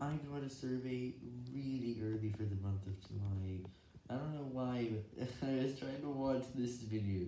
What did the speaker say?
I got a survey really early for the month of July. I don't know why, but I was trying to watch this video.